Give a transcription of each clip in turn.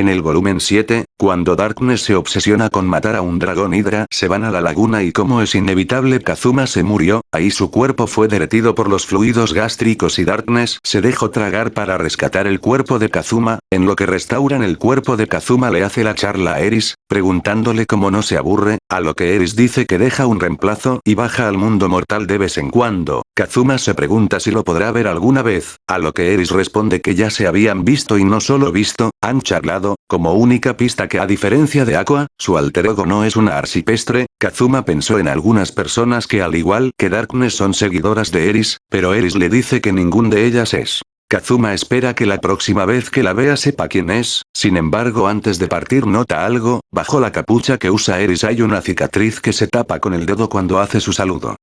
En el volumen 7, cuando Darkness se obsesiona con matar a un dragón hidra, se van a la laguna y como es inevitable Kazuma se murió, ahí su cuerpo fue derretido por los fluidos gástricos y Darkness se dejó tragar para rescatar el cuerpo de Kazuma, en lo que restauran el cuerpo de Kazuma le hace la charla a Eris, preguntándole cómo no se aburre, a lo que Eris dice que deja un reemplazo y baja al mundo mortal de vez en cuando. Kazuma se pregunta si lo podrá ver alguna vez, a lo que Eris responde que ya se habían visto y no solo visto, han charlado, como única pista que a diferencia de Aqua, su alter ego no es una arcipestre, Kazuma pensó en algunas personas que al igual que Darkness son seguidoras de Eris, pero Eris le dice que ningún de ellas es. Kazuma espera que la próxima vez que la vea sepa quién es, sin embargo antes de partir nota algo, bajo la capucha que usa Eris hay una cicatriz que se tapa con el dedo cuando hace su saludo.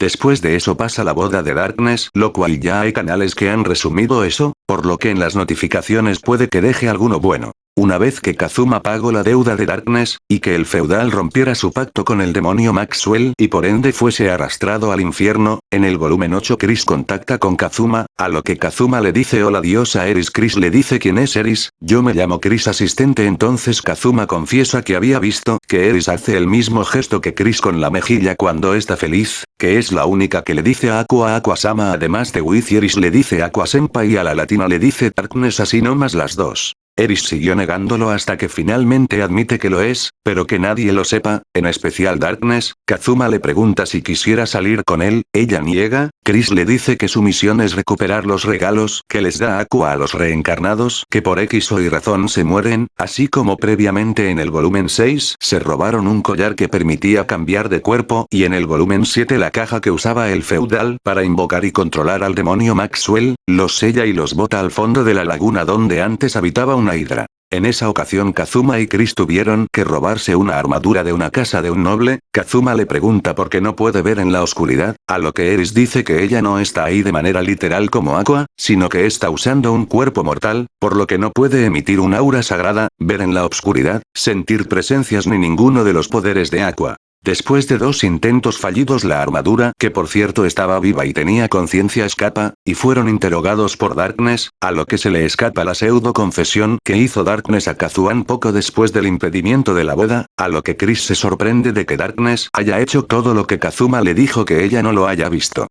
Después de eso pasa la boda de Darkness, lo cual ya hay canales que han resumido eso, por lo que en las notificaciones puede que deje alguno bueno. Una vez que Kazuma pagó la deuda de Darkness, y que el feudal rompiera su pacto con el demonio Maxwell y por ende fuese arrastrado al infierno, en el volumen 8 Chris contacta con Kazuma, a lo que Kazuma le dice hola diosa Eris Chris le dice quién es Eris, yo me llamo Chris asistente entonces Kazuma confiesa que había visto que Eris hace el mismo gesto que Chris con la mejilla cuando está feliz, que es la única que le dice a Aqua Aqua Sama además de Wiz Eris le dice Aqua Senpai y a la latina le dice Darkness así no más las dos. Eris siguió negándolo hasta que finalmente admite que lo es, pero que nadie lo sepa, en especial Darkness, Kazuma le pregunta si quisiera salir con él, ella niega, Chris le dice que su misión es recuperar los regalos que les da Aqua a los reencarnados que por X o Y razón se mueren, así como previamente en el volumen 6 se robaron un collar que permitía cambiar de cuerpo y en el volumen 7 la caja que usaba el feudal para invocar y controlar al demonio Maxwell, los sella y los bota al fondo de la laguna donde antes habitaba una hidra. En esa ocasión Kazuma y Chris tuvieron que robarse una armadura de una casa de un noble, Kazuma le pregunta por qué no puede ver en la oscuridad, a lo que Eris dice que ella no está ahí de manera literal como Aqua, sino que está usando un cuerpo mortal, por lo que no puede emitir un aura sagrada, ver en la oscuridad, sentir presencias ni ninguno de los poderes de Aqua. Después de dos intentos fallidos la armadura, que por cierto estaba viva y tenía conciencia escapa, y fueron interrogados por Darkness, a lo que se le escapa la pseudo confesión que hizo Darkness a Kazuan poco después del impedimento de la boda, a lo que Chris se sorprende de que Darkness haya hecho todo lo que Kazuma le dijo que ella no lo haya visto.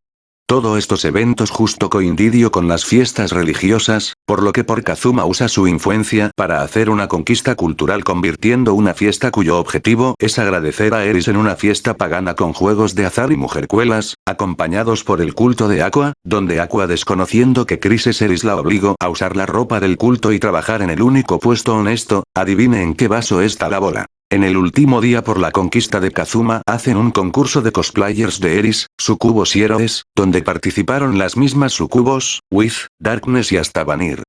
Todos estos eventos justo coincidió con las fiestas religiosas, por lo que por Kazuma usa su influencia para hacer una conquista cultural convirtiendo una fiesta cuyo objetivo es agradecer a Eris en una fiesta pagana con juegos de azar y mujercuelas, acompañados por el culto de Aqua, donde Aqua desconociendo que Crisis Eris la obligó a usar la ropa del culto y trabajar en el único puesto honesto, adivine en qué vaso está la bola. En el último día por la conquista de Kazuma hacen un concurso de cosplayers de Eris, Sucubos y Héroes, donde participaron las mismas Sucubos, With, Darkness y hasta Vanir.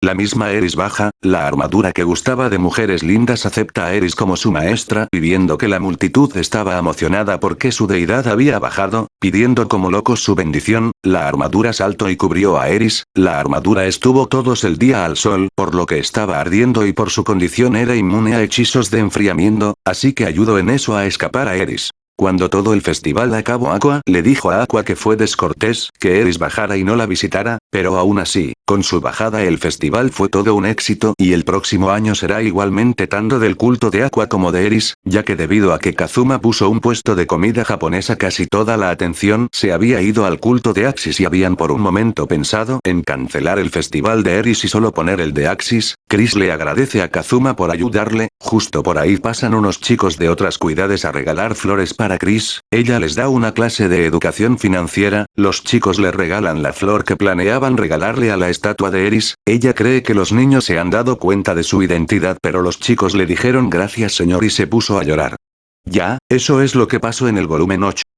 La misma Eris baja, la armadura que gustaba de mujeres lindas acepta a Eris como su maestra, pidiendo que la multitud estaba emocionada porque su deidad había bajado, pidiendo como locos su bendición, la armadura saltó y cubrió a Eris, la armadura estuvo todos el día al sol, por lo que estaba ardiendo y por su condición era inmune a hechizos de enfriamiento, así que ayudó en eso a escapar a Eris. Cuando todo el festival acabó Aqua le dijo a Aqua que fue descortés que Eris bajara y no la visitara, pero aún así, con su bajada el festival fue todo un éxito y el próximo año será igualmente tanto del culto de Aqua como de Eris, ya que debido a que Kazuma puso un puesto de comida japonesa casi toda la atención se había ido al culto de Axis y habían por un momento pensado en cancelar el festival de Eris y solo poner el de Axis, Chris le agradece a Kazuma por ayudarle, justo por ahí pasan unos chicos de otras cuidades a regalar flores para Chris, ella les da una clase de educación financiera, los chicos le regalan la flor que planeaban regalarle a la estatua de Eris, ella cree que los niños se han dado cuenta de su identidad pero los chicos le dijeron gracias señor y se puso a llorar. Ya, eso es lo que pasó en el volumen 8.